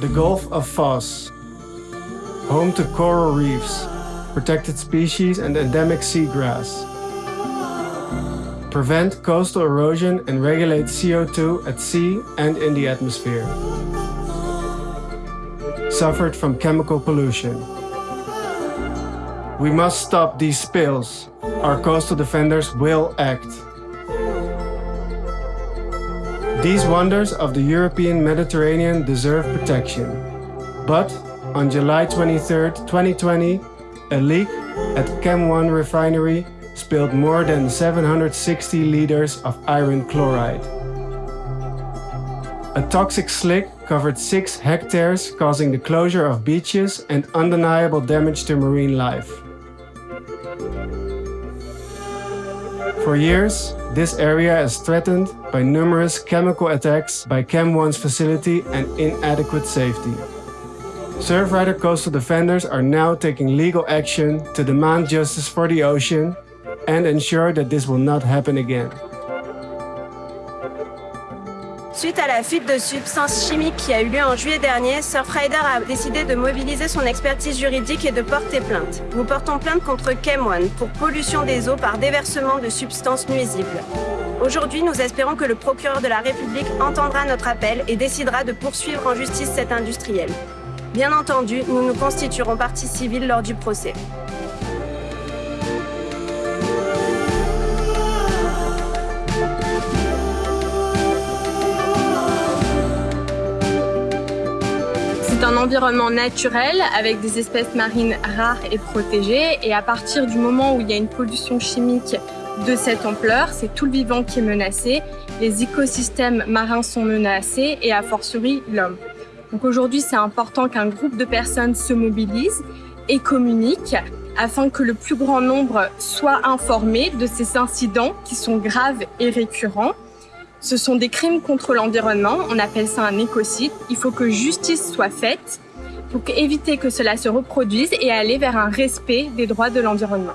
the Gulf of Foz, home to coral reefs, protected species and endemic seagrass. Prevent coastal erosion and regulate CO2 at sea and in the atmosphere. Suffered from chemical pollution. We must stop these spills. Our coastal defenders will act. These wonders of the European Mediterranean deserve protection. But on July 23, 2020, a leak at Chem 1 refinery spilled more than 760 liters of iron chloride. A toxic slick covered 6 hectares causing the closure of beaches and undeniable damage to marine life. For years, this area is threatened by numerous chemical attacks by Chem 1's facility and inadequate safety. Surfrider Coastal Defenders are now taking legal action to demand justice for the ocean and ensure that this will not happen again. Suite à la fuite de substances chimiques qui a eu lieu en juillet dernier, Surfrider a décidé de mobiliser son expertise juridique et de porter plainte. Nous portons plainte contre Chem1 pour pollution des eaux par déversement de substances nuisibles. Aujourd'hui, nous espérons que le procureur de la République entendra notre appel et décidera de poursuivre en justice cet industriel. Bien entendu, nous nous constituerons partie civile lors du procès. C'est un environnement naturel avec des espèces marines rares et protégées et à partir du moment où il y a une pollution chimique de cette ampleur, c'est tout le vivant qui est menacé, les écosystèmes marins sont menacés et a fortiori l'homme. Donc aujourd'hui, c'est important qu'un groupe de personnes se mobilise et communique afin que le plus grand nombre soit informé de ces incidents qui sont graves et récurrents. Ce sont des crimes contre l'environnement, on appelle ça un écocide. Il faut que justice soit faite pour éviter que cela se reproduise et aller vers un respect des droits de l'environnement.